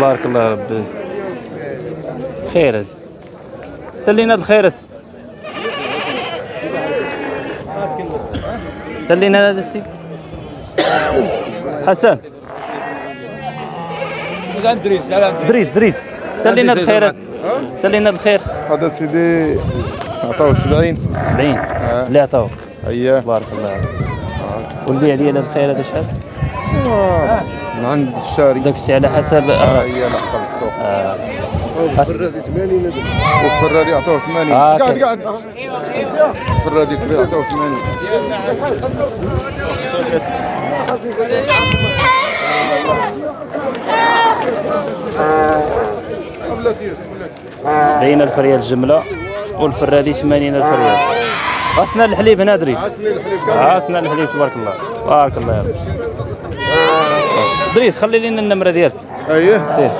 بارك الله يا ربي خير تلينا الخيرس تلينا هذا السيد. حسن. دريس دريس. تلينا الخير تلينا الخير هذا سيدي عطاوه 70 70 اللي عطاوه. اييه بارك الله عليك والبيع ديال الخير هذا شحال؟ آه، من عند الشاري. داك الشيء على حسب آه، الراس هي على حسب. السوق آه. والفرادي عطاوه 80 آه، قاعد. قاعد. الفرادي كبير عطاوه 80 70 ألف ريال الجمله والفرادي 80 ألف ريال. غسنا الحليب هنا دريس غسنا الحليب تبارك الله. بارك الله يا رب. دريس خلي لنا النمرة ديالك. اييه دير.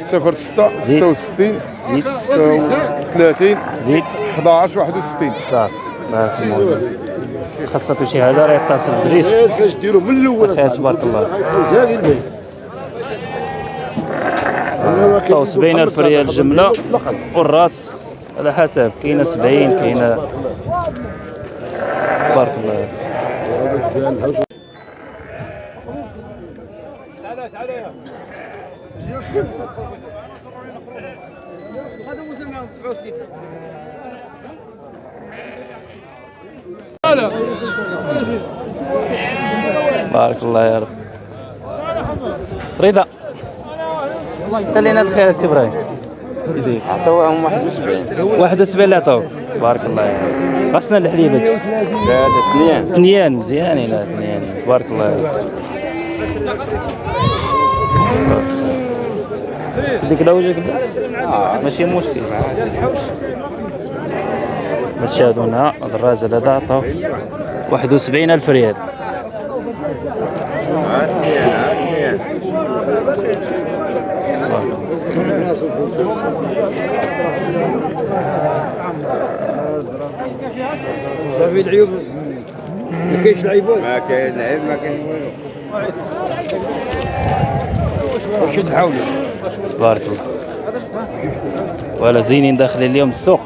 0 6 66 زيد. 36 زيد. 11 61 صافي. بارك الله خاصة شي حاجة راه يتصل. بدريس كاش ديروا من الأول؟ خير تبارك الله عطاو 70 ألف ريال الجمله والراس على حسب. كاينة 70 كاينة. تبارك الله بارك الله يا رب. رضا. خلينا بخير سي إبراهيم. عطاوهم 71 71 اللي عطاوك بارك الله يا رب. غسنا الحليب. هادشي لا هذا اثنين. اثنيان مزيانين لا اثنيان تبارك الله يا رب. ديك لا وجهك ماشي مشكل هادو هنا هذا الراجل هذا عطاو 71 ألف ريال. صافي العيوب. ما كاينش العيبات ما كاين لعب ما كاين. والو واش تحاولوا؟ تبارك الله ولا زينين داخلين اليوم السوق.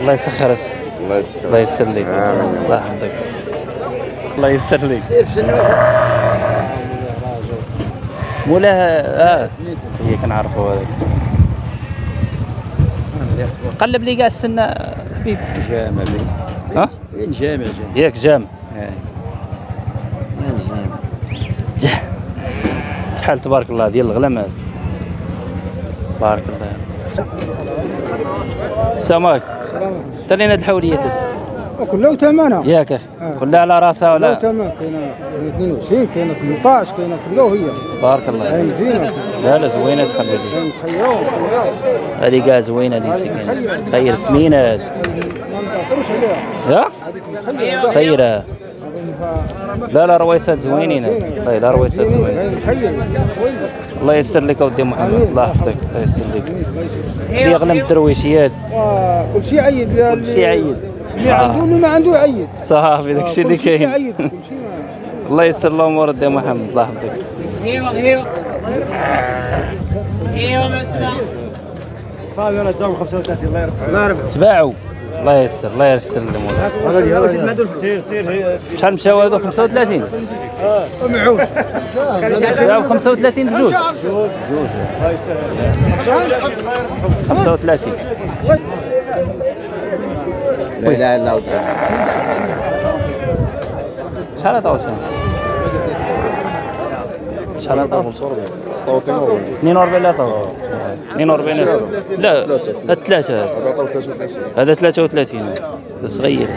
الله يسخر الس- الله لك. الله يحفظك. الله يستر لك. مولاها آه. هي كنعرفوا هذاك قلب لي كاع السنة حبيبي جامع ها؟ وين جامع جامع؟ ياك جام شحال تبارك الله ديال الغلام هذا؟ بارك الله. سماك تلينا هاد الحوليه تس كلها ثمنها ياك كلها على راسها كلها ولا ثمن كاينة 22 كاينة 18 كاينة كلها هي بارك الله هاي مزينه لا لا زوينة تخلي لي. هذه كاع زوينة هذه خير سمينة. هاد ما عليها. خيره لا لا رويسات زوينين. والله لا رويسات زوينين. الله يسر لك اودي محمد. الله يحفظك الله يسر لك. هذه اغلى من الدرويشيات كل شيء عيد. كل شيء عيد. اللي عنده واللي ما عنده عيد. صافي داك الشيء اللي كاين. الله يسر الأمور ودي محمد الله يحفظك صافي أنا داوم 35 الله يرحمه. الله يرحمه. تباعوا. الله يسر الله يسر سير سير شحال مشاو هادو 35 معوش باعوا 35 بجوج. 35 الا الله شحال عطاو شحال شحال عطاو 42 لا عطاو 42 لا. هذا عطاوه 33 هذا 33 هذا صغير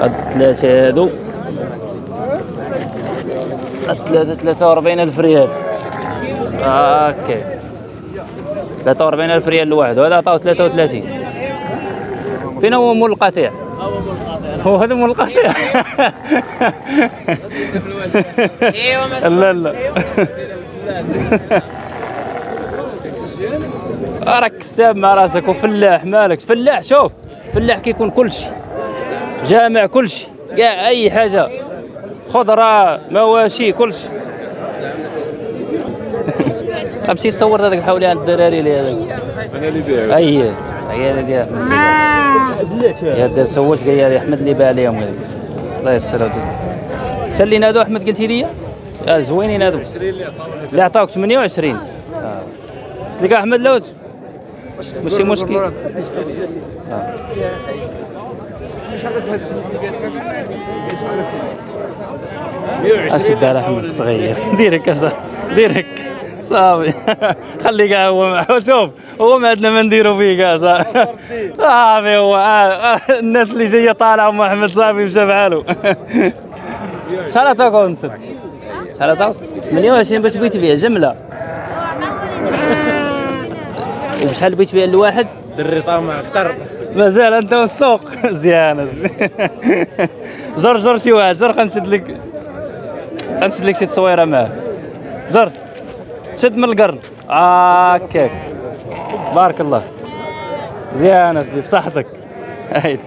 هاد ثلاثة هادو هاد ثلاثة 43 ألف ريال. هاكا 43 ألف ريال الواحد وهذا عطاو 33 فين هو مول القطيع؟ هو هذا مول القضية لا لا. راك كساب مع راسك وفلاح مالك. فلاح شوف فلاح كيكون كلشي. جامع كلشي. كاع أي حاجة. خضره مواشي كلشي. مشيت تصورت هذاك حولي عند الدراري اللي هذاك. أنا اللي بيع أي هي. هذه ديال يا دار سوت قال لي أحمد اللي باع عليهم الله يسر هذوك شا اللي نادوا أحمد قلتي لي؟ آه زوينين هذوك اللي عطاوك 28 آه. قلت لك احمد لوت ماشي مشكل. آه. اشد على أحمد الصغير ديرك يا صاحبي ديرك. صافي. خلي كاع هو شوف هو ما عندنا ما نديرو فيه كاع صافي. صافي هو. آه، آه، الناس اللي جاية طالعة أم أحمد صافي مشى بحالو شحال عطاك ونسد شحال عطاك 28 باش بغيتي بيها جملة. وبشحال بغيت بيها الواحد؟ دري طامع أكثر. مازال أنت والسوق. زيانة. جر جر شي واحد. جر غنشد لك غنشد لك شي تصويرة معاه. جر شد من القرن. هكاك بارك الله. زيانة سيدي بصحتك. هايد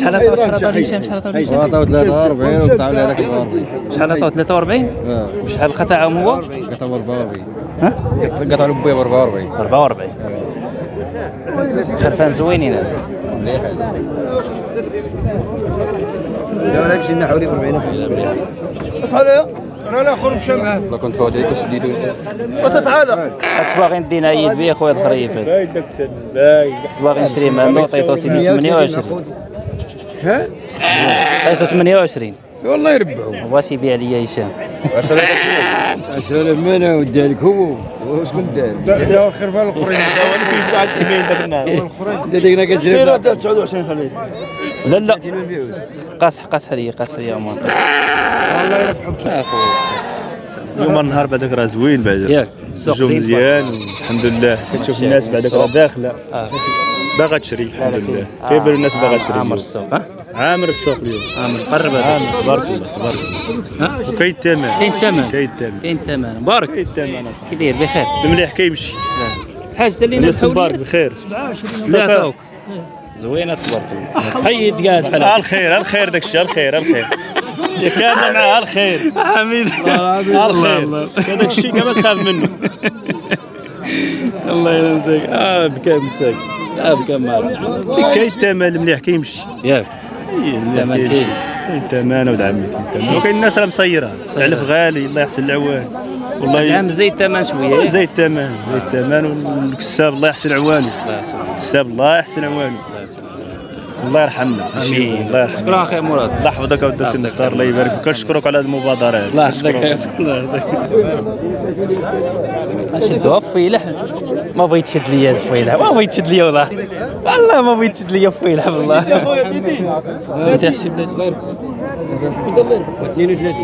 شحال عطاو عطاو هشام شحال عطاو عطاو 43 وقطعوا لي هذاك 44 شحال عطاو 43 آه وشحال قطعهم هو قطعوا 44 ها؟ قطعوا له بويا ب 44 44 خرفان زوينين. هذا لا ولا شي نحوري 40 لا كنت فوت عليك وشديتو كنت باغي ندينا عيد بيه خويا الخريف كنت باغي نشري منه عطيتو سيدي 28 ها؟ عطيتو 28 والله يربحوا واش يبيع لي هشام. 10000 منه ودي لك هو. واش كنت داير داو الخرفان الاخرين داو اللي كيزعل كمين داك النهار انت ديك كتجرب 29 خليه لا لا. قاصح قاصح هذه قاصح هذه عمر الله يربحهم اخويا اليوم النهار بعدك راه زوين بعدا ياك السوق الجو مزيان والحمد لله كتشوف الناس بعدك راه داخلة. آه. باغا تشري الحمد لله آه. كيبان الناس باغا آه، تشري. عامر. السوق. ها؟ عامر السوق اليوم. عامر قرب هذا. عامر تبارك الله تبارك الله ها؟ وكاين الثمن. كاين الثمن. كاين الثمن. كاين الثمن. مبارك. كاين الثمن. كي داير؟ بخير. المليح كيمشي حاجة اللي الناس مبارك بخير. لا عطاوك زوينة تبارك الله. حيد كاع بحال آه الخير الخير داك الشيء الخير الخير. كان معاه الخير حميد الخير هذاك الشيء كما تخاف منه. الله ينساك آه بكى مساك. آه بكى مالك كاين الثمن المليح كيمشي ياك. الثمن كاين. الثمن ولد عمي الثمن. وكاين الناس راه مسيرة. العلف غالي الله يحسن العوان. والله العام زيد الثمن شوية. زي الثمن زي الثمن والكساب الله يحسن عوانه الكساب الله يحسن عوانه الله يرحمنا. آمين. الله يرحمنا. شكرا أخي مراد. الله يحفظك اودي سي مختار الله يبارك فيك. كنشكرك على هذه المبادرة. هذه الله يحفظك الله يحفظك شدوها فيلح ما بغيت تشد لي هذا الفيلح ما بغيت تشد لي والله. والله ما بغيت تشد لي فيلح والله يا خويا ديدي انت حسي بلاتي 32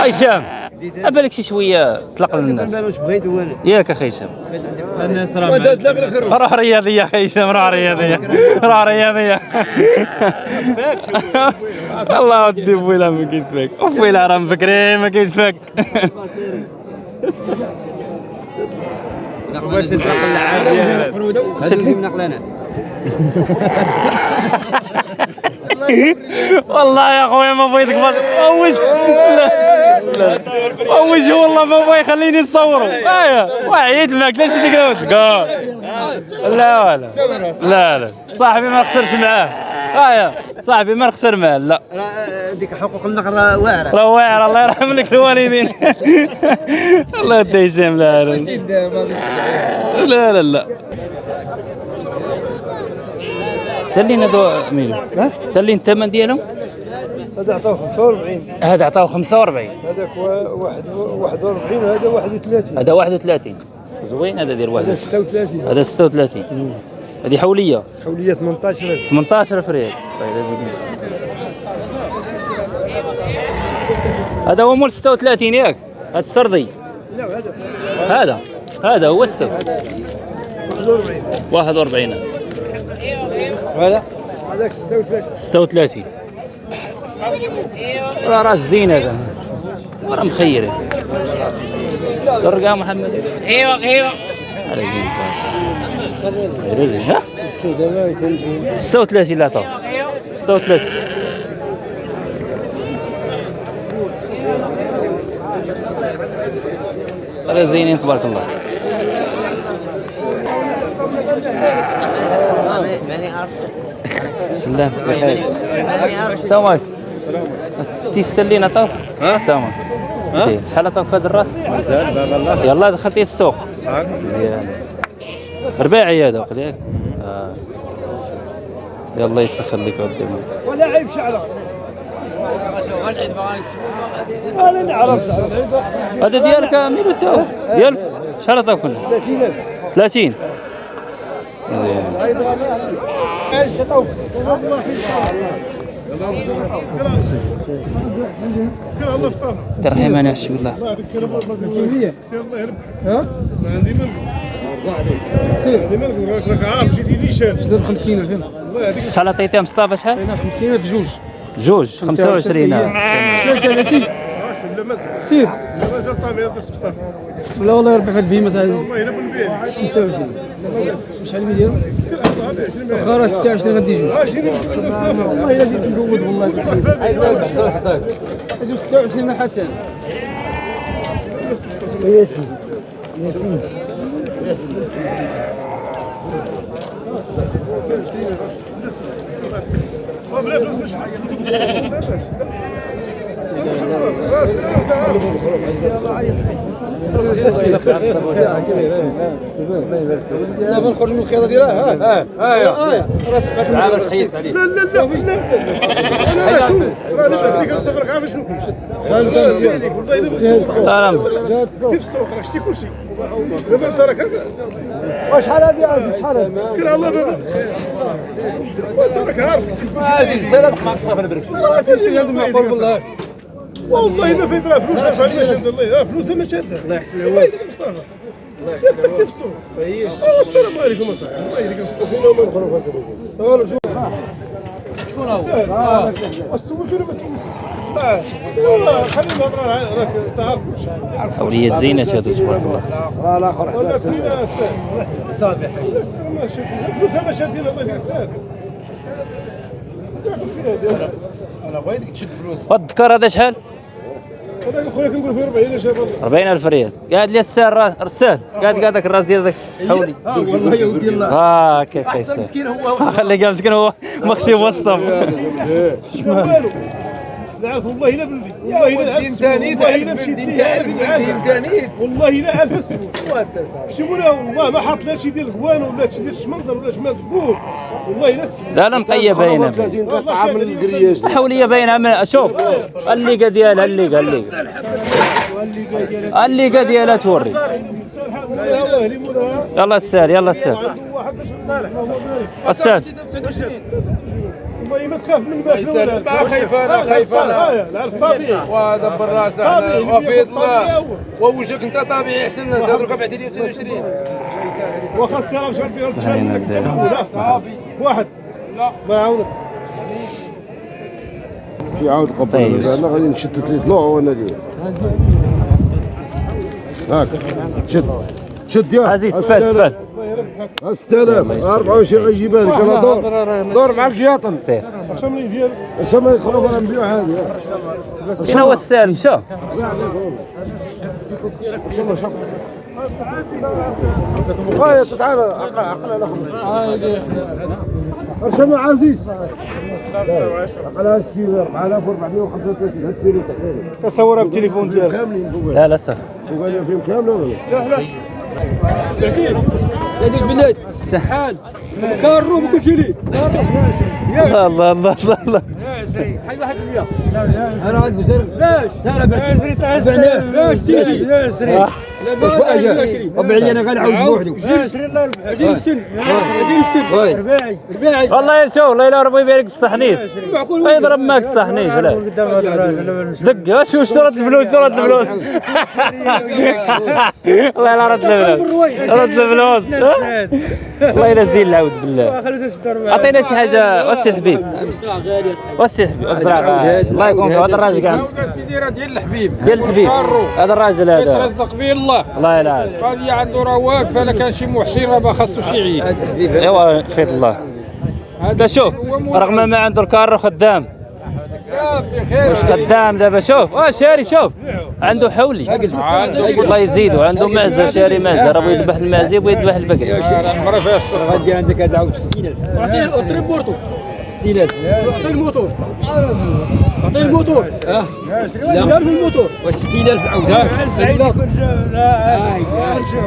هشام بالك شي شوية طلق للناس بغيت ياك أخي هشام الناس راه روح رياضية أخي هشام روح رياضية. روح رياضية. الله ودي فويلا ما كيتفاك وفويلا راه مفكرين ما كيتفاك واش هذا اللي منقل أنا. والله يا خويا ما بغيتك ما لا. لا وش والله ما بغي يخليني نصورو ايوا وعيت معك ليش ديك لا ولا. لا لا. صاحبي ما نخسرش معاه. ايوا صاحبي ما نخسر معاه لا. ديك حقوق النقل راه واعرة. راه واعر الله يرحم لك الوالدين. الله يدي هشام لا لا لا لا لا تلين هذو ميلو تلين الثمن ديالهم؟ هذا عطاو 45 هذا عطاو 45 هذاك واحد 41 وهذا 31 هذا 31 زوين هذا ديال هذا واحد 36 هذا 36 هذه حولية. حولية 18 18 ريال. طيب هذا هو مول 36 ياك؟ هذا السردي. هذا. هذا. هو 46 41 هذا؟ هذاك 36 36 راه راس زين هذا. راه مخير. درقة محمد. زين. غير زين ها؟ 36 لا عطاو 36 راه زينين تبارك الله. سلام. بخير السلام عليكم. تيستلين عطاوك السلام عليكم. شحال عطاوك في هذا الراس؟ مازال باب الله يلا دخلتي السوق. مزيان رباعي هذا وقت ياك آه. يلا يسخر لك قدامك ولا عيب شعره أنا نعرف هذا ديالك ميلو تو ديالك؟ شحال عطاوك كله؟ 30000 30 ترحيم أنا عشي والله الله يربحك ما الله سير عندي مالك راك الله يهديك شحال عطيتيها مصطفى شحال 50000 جوج جوج 25 30 ولا مازال سير. لا مازال طامي هذا السبطار لا والله يربح فيك بهيمة عزيز والله إلا بنبيع 25 شحال من ديرهم؟ 20 خلاص الساعة غادي يجوا آه، 20 والله إلا جيت مقود والله. هادو 26 حسن. ياسين. ياسين. بلا فلوس مش لا بنخرج من الخياطه ديالها ها ها ها راه سبعه عامل حيد عليه لا لا لا لا لا شوف راني بديك نصبرك عامل شنو والله الا بغيت سلام كيف السوق راه شتي كلشي دابا انت راك شحال هذه عزيز شحال هذه كل الله بابا وانت راك عارف راه سيدي هذا معقول والله والله ما فايت راه فلوسها شحال ما شاد الله راه فلوسها ما شاده الله يحسن العوان مصطفى ياك تكتب السوق آه السلام عليكم اصاحبي الله يهديك وفينا وما نخرج هذا شكون هو؟ السوق ولا ما اوليات زينات هادو تبارك الله. ولا فينا صافي فلوسها ما شادين الله الساد فلوس؟ والذكر هذا شحال؟ هذاك خويا كنقول فيه 40 شهر 40000 ريال. قاعد لي را- رسال قاعد قاعد ذاك الراس ديال ذاك حولي. والله يا ودي الله آه كيف احسن مسكين هو. خليه مسكين هو. مخشي وسطهم. والو والله إلا بلدي والله إلا عارف ثاني والله إلا مشيت ليه عارف ثاني والله إلا عارف السبب شوفونا والله ما حاط لا شي ديال الغوان ولا شي ديال الشمندر ولا شي تقول والله إلا السبب لا لا مطيه باينه حوليه باينة شوف الليقة ديالها الليقة الليقة. الليقة ديالها توري. يلا السال يلا السال السال والله ما تخاف من باك ولا ما خايف أنا خايف أنا العرف طبيعي. ودبر إحنا وفي الله ووجهك أنت طبيعي. أحسن الناس. بعت لي 22 واخا السلام شرط ديال تفهم منك؟ انت الاولى واحد. لا. ما يعاونك. في عاود قبل. طيب. أنا غادي نشد ثلاث نوع وأنا ديال هاك. شد. شد يا. عزيز سفال سفال 6000 24 غيجيبها لك أنا دور. دور معك جياطن. سير شملي ديال اش ما يخرب أنا نبيع هذه. شنو هو السال مشى هاي تعال عقل عقل الآخر ارشم عزيز. عقل السير 4435 هاد السير تحليل تصورها بالتليفون ديالك. لا لا سهل فوق فيهم كاملة ولا لا؟ هذيك بلاد سحال كارو بكل شيء الله الله الله الله الله. أنا عاد بزر ليش تعال بعد ليش تيجي واش بقى جا طبيعي أنا غنعاود بوحدو رباعي رباعي والله يا شو والله الا ربي يبارك في الصحنيت يضرب معك الصحنيت لا. دق شو شرط الفلوس؟ شرط الفلوس. والله لا رد الفلوس. رد الفلوس. والله إلا زين العود بالله. عطينا شي حاجة وسي الحبيب وسي الحبيب الزراعه الله يكون في هذا الراجل كاع مسكين. سيدي راه ديال الحبيب ديال الحبيب. هذا الراجل هذا. يترزق به الله. الله يلعن. هذه عنده راه واقفه لا كان شي محسن راه ما خاصو شي عيد. أيوا فيض الله. هذا شوف رغم ما عنده الكار خدام. بخير واش خدام دابا؟ شوف. آه شاري شوف. عنده حولي. الله يزيدو عنده معزه شاري معزه راه بغى يذبح المعزه يبغى يذبح البقري المرة فيها الصبر غادي عندك هذا عاود 60000 اعطيه اعطيه بورتو 60000 اعطيه الموتور. اعطيه الموتور. آه 60000 الموتور و 60000 عاود ها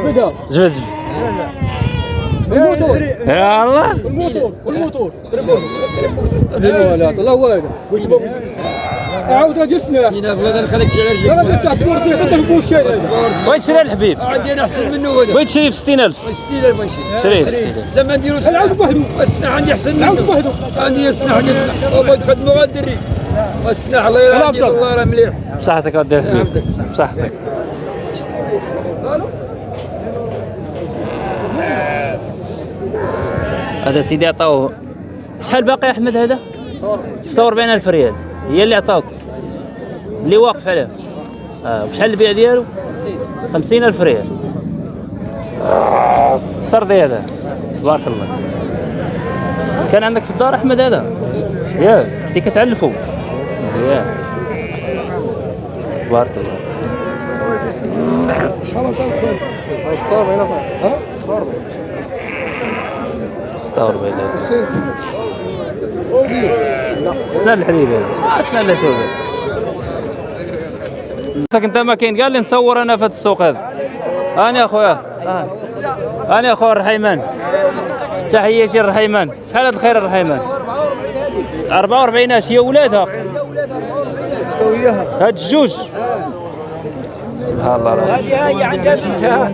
بدا جبد جبد الموتور. يا الله. الموتور والموتور الله واعد قلت بابا. عاود هذه السنة 60000 لا نخليك على رجلك لا بس تبورتي حتى في الشارع بغيت تشري الحبيب؟ عندي أنا أحسن منه هذا. بغيت تشري ب 60000 60000 ماشي شريه ب 60000 زعما نديرو عاود بوحدو السلاح عندي أحسن عاود منه. بوحدو عندي السلاح عندي السلاح وبغيت نخدمو غندري السلاح الله. الله راه مليح. بصحتك ودي. الحبيب بصحتك. هذا سيدي عطاوه. شحال باقي يا أحمد هذا؟ 46 ألف ريال. هي اللي عطاوك. اللي واقف عليه. آه وشحال البيع ديالو؟ 50 ألف ريال. سردي هذا. تبارك الله. كان عندك في الدار أحمد هذا؟ ياك كنتي كتعلفوا الله. سنة الحليب هذا. سنة شوف أنت ما كاين. قال لي نصور أنا في السوق هذا. أنا يا خويا آه. أنا يا خويا الرحيمان. تحياتي الرحيمان شحال هذا الخير الرحيمان؟ 44 اش هي ولادها. هاد الجوج سبحان الله. العظيم. هذه هي عندها بنتها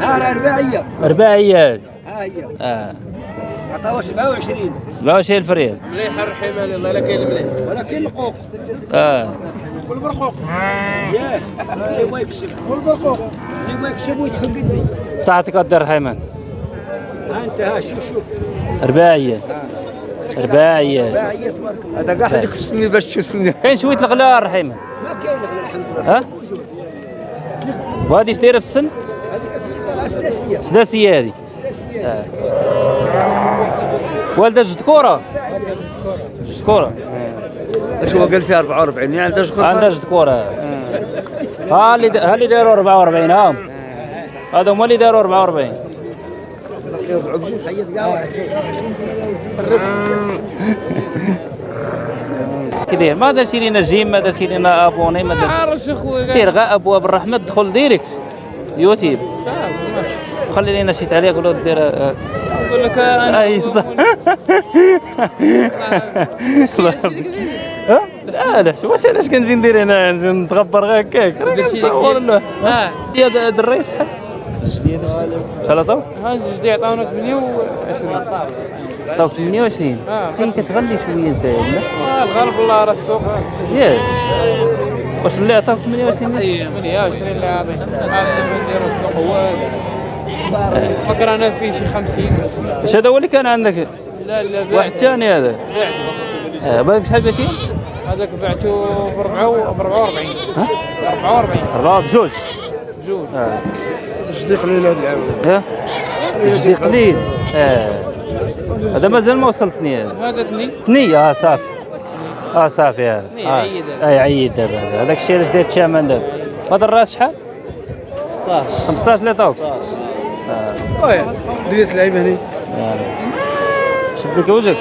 ها رباعيه رباعيات ها هي آه عطاوها 27 27 الف ريال مليح الرحيمان الله لا كاين مليح. ولكن القوق. آه. ياه. اللي يبغى يكسب. والبرقوق اللي يبغى يكسب ويتفقد لي بصحتك ودي الرحيمان ها انت ها شوف شوف. رباعيه تبارك الله هذا كاع حدك السنين باش تشوفني كاين شوية الغلاء الرحيمان ما كاين غير الحمد لله. ها؟ وهذه شتيره في السن؟ هذيك سداسية. سداسية هذه سداسية. آه. والدة جد كورة. جد كورة. اش هو قال فيها 44 يعني عندها شغل عندها جد كورة. ها اللي ها اللي داروا 44 ها. هذا هما اللي داروا 44 حيد كاع واحد كدير ما درتي لينا جيم ما درتي لينا أبوني ما درتي اخويا دير غا أبواب الرحمة دخل ديريكت. يوتيوب. خلي لينا شي تعليق ولا دير نقول لك أنا أي صح. شو واش علاش كنجي ندير هنا؟ نتغبر غير هكاك له ها. هي هذا هذا الرئيس شحال؟ عطاو؟ هذا الجديد عطاونا 28 عطاو 28 آه. كاين كتغلي شوية أنت لا آه، الغرب الله راه السوق. ياك واش اللي عطاوك 28 28 اللي عاطي نديرو السوق. هو فكر أنا فيه شي 50 واش هذا هو اللي كان عندك؟ لا لا واحد ثاني هذا. بعت آه، باغي بشحال باتين؟ هذاك بعته ب 44 ها؟ 44 أربعة بجوج. بجوج. آه. جدي قليل هذا العام. ها؟ جدي قليل آه. هذا مازال ما وصلتني. هذا هذا اثنين ثنية آه صافي. آه صافي هذا. ثنية، آه. عيد هذا. عيد دابا هذا. هذاك الشيء علاش داير الشامان دابا هذا الراس شحال؟ 16 15 اللي عطاوك آه. دريت اللعيبه هنا. شد لك وجهك.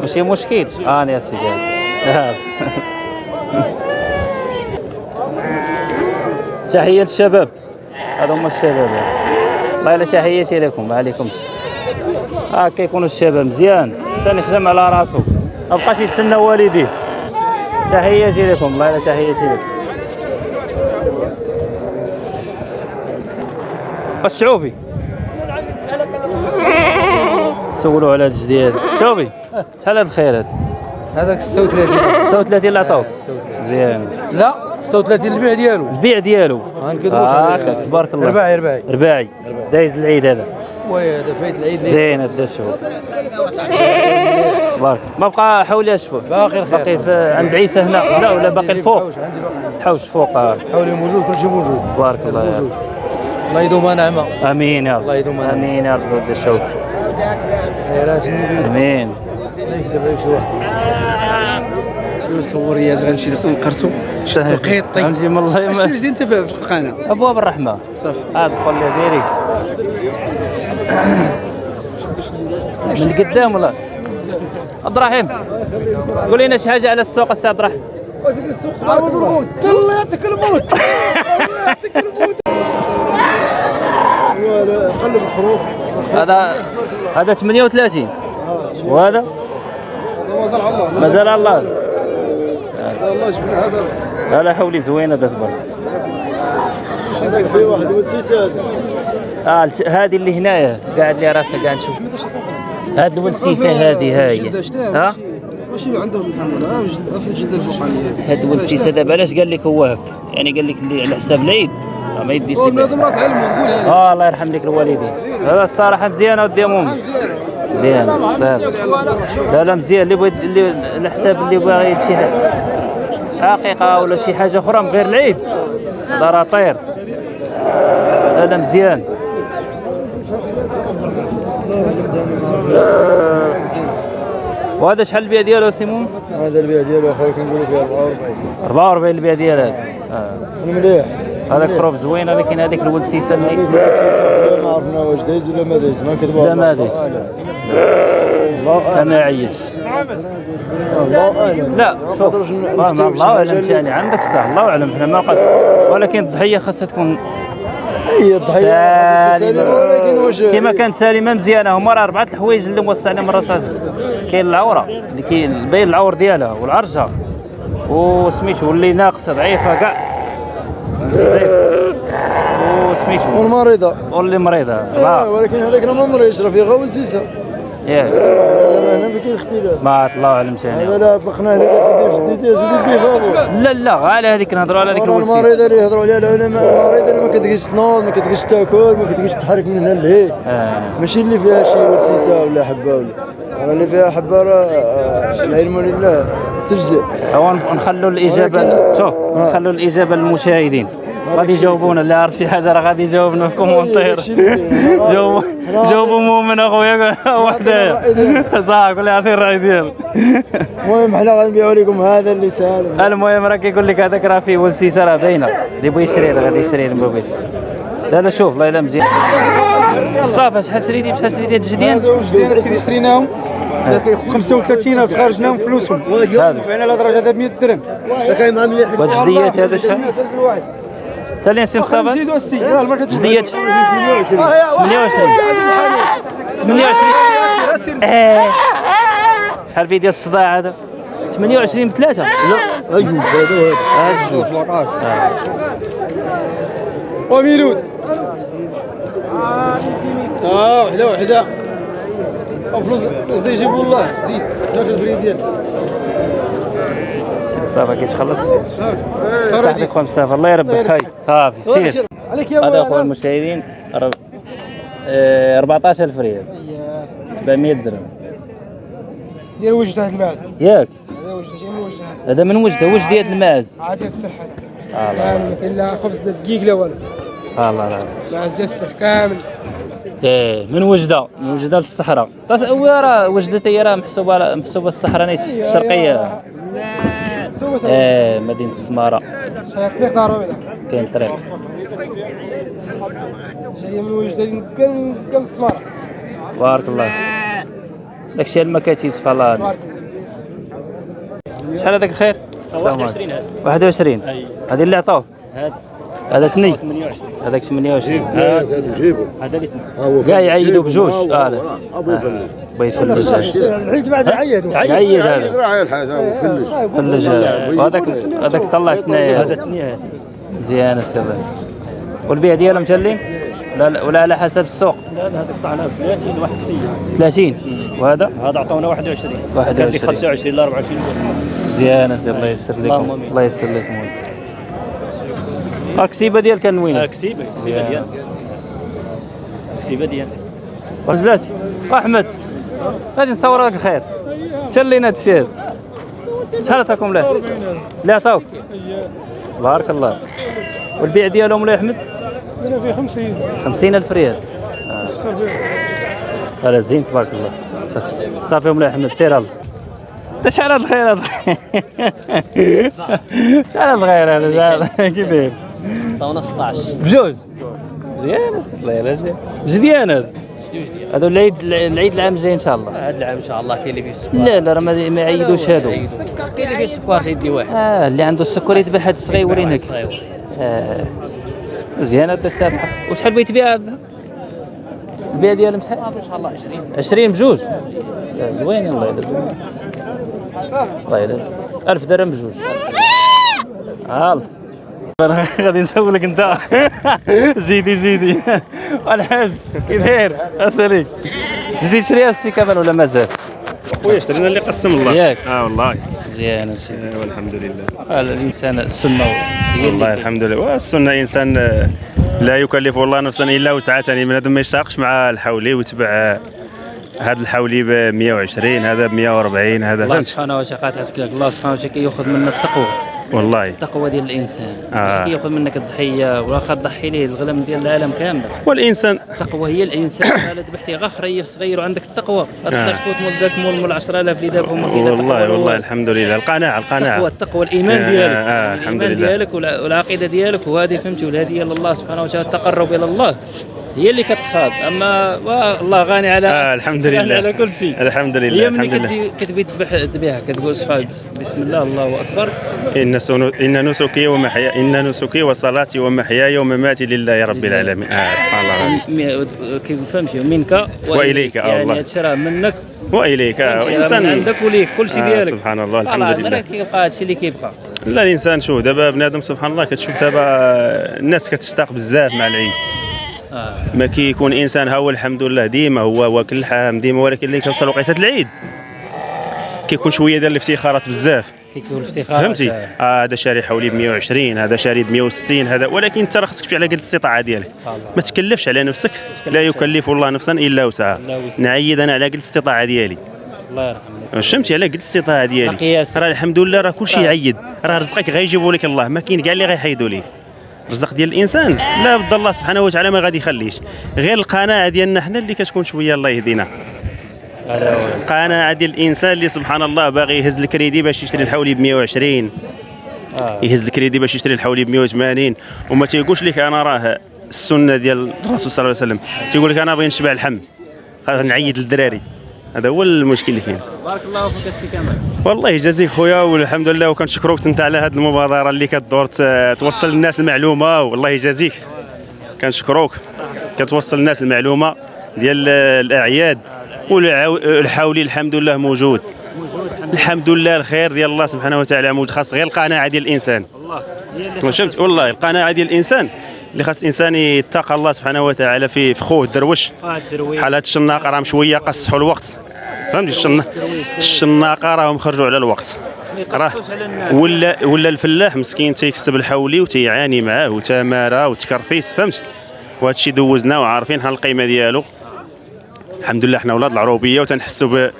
ماشي مشكل. آه يا سيدي. آه. تحية الشباب هذا هما الشباب والله الا تحياتي لكم. ما عليكمش ها كيكونوا الشباب مزيان. الانسان يخدم على راسو ما بقاش يتسنى والديه. تحياتي لكم. والله الا تحياتي لكم. الشعوفي سولوا على هذا الجديد. شوفي. شحال هذا الخير هذا هذاك 36 36 اللي عطاوك مزيان لا. 36 البيع ديالو. البيع ديالو. غنكذبوش هاكا تبارك الله رباعي رباعي. رباعي. دايز العيد هذا. وي هذا فايت العيد. زين هذا الشهور بارك. ما بقى حولي اشوفه باقي الخير. باقي في عند عيسى هنا. لا ولا باقي الفوق؟ حوش فوق آه. حولي موجود كل شيء موجود. بارك الله يا موجود. الله يدومها نعمه رب. آمين يا رب. الله يدوم عليك. آمين يا رب. ود الشوف آمين. الله يكتب عليك شي واحد صوري هذا غنمشي نقرصو. القيطي. غنجي من الله شنو يما- جديد انت في القناة. أبواب الرحمة. صافي. هاد دخل لي ديريك من قدام ولا؟ عبد الرحيم قول لنا شي حاجة على السوق أستاذ عبد الرحيم. الله يعطيك الموت قلب الخروف هذا هذا 38 وهذا؟ مازال على الله مازال على الله. الله جبنا هذا لا لا حولي زوينة هذا تبارك شي زين فيه واحد وسيسات آه الج- هذه اللي هنايا قاعد لي راسها قاعد نشوف. هاد الونسيسه هذه هاي. ها؟ ماشي عندهم الحمد لله في الجده الفوقانيه هاد الونسيسه دابا علاش قال لك هو هاك يعني قال لك اللي على حساب العيد. آه، ما يديش لي هذا مرات علم نقول أنا آه الله يرحم لك الوالدين. هذا الصراحه مزيانه ودي امومي مزيان لا لا مزيان اللي بغى اللي على حساب اللي باغي شي حاجة حقيقة ولا شي حاجة أخرى من غير العيد. هذا راه طير لا لا مزيان. وهذا شحال البيع ديالو سيمون؟ هذا البيع ديالو أخويا كنقولوا فيه 44 44 البيع ديال هذا آه. مليح. هذاك خروف زوينه لكن هذيك الولسيسة اللي ما عرفنا واش دايز ولا ما دايز ما نكذبوا لا ما دايز. الله أنا عييت. الله أعلم. لا ما شوف. ما ما الله أعلم اللي- يعني. عندك صح الله أعلم. إحنا ما قد ولكن الضحية خاصها تكون هي الضحية سالمة. ولكن واش كما كانت سالمة مزيانة. هما راه أربعة الحوايج اللي موصى عليهم الرصاص كاين العورة. اللي كاين باين العور ديالها والعرجة. وسميتو واللي ناقصة ضعيفة كاع. ضعيفه وسميتو والمريضه واللي مريضة. آه، لا. ولكن هذاك راه ما مريض راه فيه غير ولسيسه ياك هنا ما كاين اختلاف ما الله اعلم ثاني هذا لا طلقناه لك سيدي جديد يا سيدي فابو لا لا على هذيك نهضروا على هذيك راه الولسيس المريضة اللي يهضروا عليها العلماء المريضة اللي ما كتقدرش تنوض ما كتقدرش تاكل ما كتقدرش تحرك من هنا لهيه آه. ماشي اللي فيها شي وسيسه ولا حبة ولا راه اللي فيها حبة راه آه، العلم لله تجزئ. هو نخلوا الاجابه شوف نخلوا الإجابة للمشاهدين. غادي يجاوبونا اللي عارف شي حاجة راه غادي يجاوبنا في كومونتير. جاوبوا جاوبوا مؤمن أخويا ديالك. صح قول لي عطيه الرأي ديالك. المهم حنا غنبيعوا لكم هذا اللي سالم المهم راه كيقول لك هذاك راه فيه وسيسه راه باينة. اللي بغى يشري راه غادي يشري اللي ما بغيش لا لا شوف لا لا مزيان. مصطفى شحال شريتي بشحال شريتي هاد الجديان؟ هذا واش دينا سيدي شريناهم. 35 خرجناهم فلوسهم. هذا بعنا على درجة هذا 100 درهم. كاين مع مليح وهاد الجديات هذا شحال؟ حتى لين سي مصطفى زيدوا السي جديات 28 28 آه. شحال فيه ديال الصداع هذا 28 بثلاثة لا اجوج هذا وهذا هاد الجوج وميلود آه وحده وحده فلوس غادي يجيبوا الله زيد زاد البريديان مصطفى كيتخلص صاحبي خويا مصطفى الله يربك هاي صافي سير. عليك يا هذا اخويا المشاهدين رب- آه، 14000 ريال. 700 درهم. ديال وجده الماعز. ياك. هذا من وجده هذا من وجده وجدية الماعز. عاد السلح هذا. آه، كامل ما كاين لا خبز دقيق لا والو. سبحان الله العظيم معز ديال السلح كامل. إيه من وجدة من وجدة للصحراء. راه وجدة هي راه محسوبة على- محسوبة الصحراء الشرقيه إيه مدينة السماره شي طريق دارو بعدا كاين طريق. جاية من وجده كان كان السماره بارك الله داكشي المكاتب سبحان الله. بارك شحال هذاك الخير؟ 21 21 هذه اللي عطوه هذا ثني هذاك 28 هذا جيبوا كاع يعيدوا بجوج. آه لا. ابو فلس بغا يفلج هذا. العيد بعد عيدوا يعيد. هذا. راه الحاجة ابو فلس فلج هذا وهذاك هذاك طلع ثنايا هذا مزيان أستاذ. والبيع ديالهم مشلين لا لا ولا على حسب السوق. لا لا هذا قطعنا ب 30 واحد السيد. 30 وهذا؟ هذا عطونا 21 21. كان لك 25 ل 24 مزيان الله يسر لكم. الله يسر لكم. ولد. الكسيبه ديال كان وين كسيبة كسيبة ديال. كسيبة ديال. بلاتي أحمد غادي نصور لك الخير. تشلينا هاد الشيء هذا. شحال عطاكم له؟ لا عطاوك. بارك الله. والبيع ديالهم ولا أحمد؟ أنا في 50 خمسين ألف ريال. اسخر فيها هذا زين تبارك الله. صافي ام أحمد. سير الله. أنت شحال هاد الخير هذا؟ شحال هاد الخير هذا؟ داير؟ عطاونا 16 بجوج. مزيان الله يلا جديان هذا هذا العيد العيد العام الجاي إن شاء الله. هذا العام إن شاء الله كاين اللي فيه السكر لا لا راه ما يعيدوش هادو. كاين اللي فيه السكر يدي واحد. آه اللي عنده السكر يذبح هاد الصغير يورينك آه. مزيان هذا السابحة. وشحال بغيت تبيع هذا؟ البيع ديالهم شحال؟ إن شاء الله 20 20 بجوج. لا، زوين الله يلا زوين. الله يلا 1000 درهم بجوج. هال أنا غادي نسولك انت. جيدي جيدي. الحاج كيف داير اساليك جديد شريها السي كمال ولا مازال؟ خويا اشترينا اللي قسم الله. ياك. آه والله. مزيان السيدي آه، والحمد لله. هذا الإنسان السنة. والله. الحمد لله. والسنة إنسان آه، لا يكلف الله نفسا إلا وسعها. يعني بنادم ما يشتاقش مع الحولي ويتبع آه، هذا الحولي ب 120 هذا ب 140 هذا. الله سبحانه وتعالى الله سبحانه وتعالى كياخذ منا التقوى. والله. التقوى ديال الإنسان. آه. كياخذ منك الضحية واخا تضحي ليه الغنم ديال العالم كامل. والانسان التقوى هي الإنسان. الا ذبحتي غا خريف صغير وعندك التقوى. آه. غتقدر تفوت مول ذاك مول مول 10000 اللي ذبحهم والله والله الحمد لله القناعة. التقوى القناعه التقوى الإيمان آه، ديالك. آه، الحمد الإيمان لله. ديالك والع- والعقيدة ديالك. وهذه فهمتي والهديه لله سبحانه وتعالى التقرب إلى الله. هي اللي كتخاض أما الله غني على آه الحمد لله. على كل شيء. الحمد لله هي ملي الحمد لله. كتبي كتبي تذبح تذبيها كتقول سبحان بسم الله الله أكبر. إن سنو إن نسكي ومحيا إن نسكي وصلاتي ومحياي ومماتي لله رب العالمين. آه سبحان الله. م- كيف فهمتي منك وإليك، آه، يعني. هاد الشيء راه منك آه؟ راه من وإنسان عندك وليك كل شيء آه ديالك. سبحان الله الحمد لله. مرة كيبقى هادشي اللي كيبقى. لا الإنسان شوف دابا بنادم سبحان الله كتشوف دابا الناس كتشتاق بزاف مع العيد آه. ما كيكون إنسان ها هو الحمد لله ديما هو واكل اللحم ديما ولكن اللي كيوصل وقيته العيد. كيكون شوية ديال الافتخارات بزاف. كيكون الافتخار فهمتي؟ آه، هذا شاري حولي ب 120 هذا شاري ب 160 هذا ولكن انت راه خصك تمشي على قد الاستطاعة ديالك. ما تكلفش على نفسك لا يكلف الله نفسا إلا وسعها. نعيد أنا على قد الاستطاعة ديالي. الله يرحمه فهمتي على قد الاستطاعة ديالي. راه الحمد لله راه كلشي يعيد راه رزقك غيجيبوا لك الله. ما كاين كاع اللي غيحيدوا ليه. الرزق ديال الإنسان. لا بد الله سبحانه وتعالى ما غادي يخليش. غير القناعة ديالنا حنا اللي كتكون شوية الله يهدينا. القناعه ديال الإنسان اللي سبحان الله باغي يهز الكريدي باش يشري الحولي ب 120 آه. يهز الكريدي باش يشري الحولي ب 180 وما تيقولش لك أنا راه السنة ديال الرسول صلى الله عليه وسلم. تيقول لك أنا باغي نشبع اللحم خاص نعيد للدراري. هذا هو المشكل اللي كاين. بارك الله فيك السي كمال. والله يجازيك خويا والحمد لله وكنشكروك أنت على هذه المبادرة اللي كدور ت- توصل للناس المعلومة. والله يجازيك كنشكروك كتوصل للناس المعلومة ديال الأعياد. والحولي الحمد لله موجود. الحمد لله الخير ديال الله سبحانه وتعالى موجود خاص غير القناعة ديال الإنسان. فهمت والله القناعة ديال الإنسان اللي خاص الإنسان يتقى الله سبحانه وتعالى في خوه الدروش. بحال هاد الشناقه راهم شوية قصحوا الوقت. فهمتي؟ الشنا الشناقة راهم خرجوا على الوقت. راه ولا ولا الفلاح مسكين تيكسب الحولي وتيعاني معاه وتماره وتكرفيس فهمت وهذا الشيء دوزناه وعارفين حنا القيمة ديالو. الحمد لله حنا ولاد العروبية وتنحسوا ب-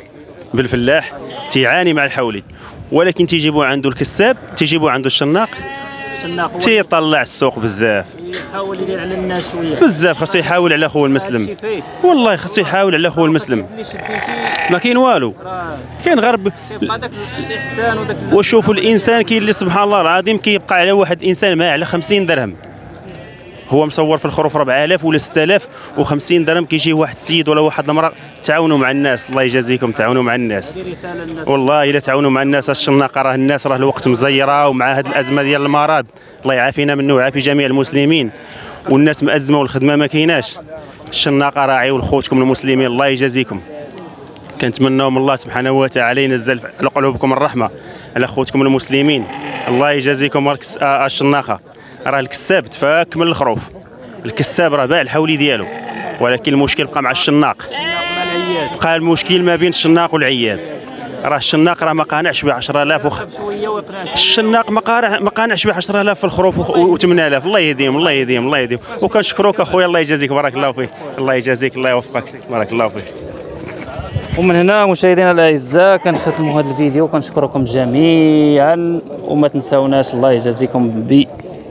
بالفلاح تيعاني مع الحولي. ولكن تيجيبوا عنده الكساب تيجيبوا عنده الشناق تيطلع السوق بزاف. يحاول يدير على الناس شوية بزاف خاصو يحاول على خوه المسلم. والله خاصو يحاول على خوه المسلم. ما كاين والو. كاين غير ب- يبقى داك الإحسان وداك وشوفوا الإنسان كاين اللي سبحان الله العظيم كيبقى على واحد الانسان ما على 50 درهم. هو مصور في الخروف 4000 ولا 6000 و50 درهم. كيجي واحد السيد ولا واحد المرأة تعاونوا مع الناس. الله يجازيكم تعاونوا مع الناس. والله إلا تعاونوا مع الناس الشناقه راه الناس؟ راه الوقت مزيرة ومع هذه الأزمة ديال المرض. الله يعافينا منه ويعافي جميع المسلمين. والناس مأزمة والخدمة ما كايناش. الشناقه راعيوا لخوتكم المسلمين. الله يجازيكم. كنتمناو من الله سبحانه وتعالى ينزل على قلوبكم الرحمة على خوتكم المسلمين. الله يجازيكم. الكس- آه، الشناقه راه الكساب تفاك من الخروف. الكساب راه باع الحولي ديالو. ولكن المشكل بقى مع الشناق. بقى المشكل ما بين الشناق والعياد راه الشناق راه ما قانعش ب 10000 وخ... الشناق ما ما قانعش ب 10000 في الخروف و 8000 الله يهديهم الله يهديهم الله يهديهم. وكنشكروك أخويا الله يجازيك. بارك الله فيك. الله يجازيك الله يوفقك. بارك الله فيك. ومن هنا مشاهدينا الأعزاء كنختموا هذا الفيديو. كنشكركم جميعا. وما تنساوناش. الله يجازيكم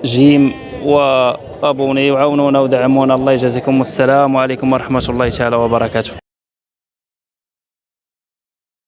بجيم وأبوني وعاونونا ودعمونا. الله يجازيكم والسلام عليكم ورحمة الله تعالى وبركاته.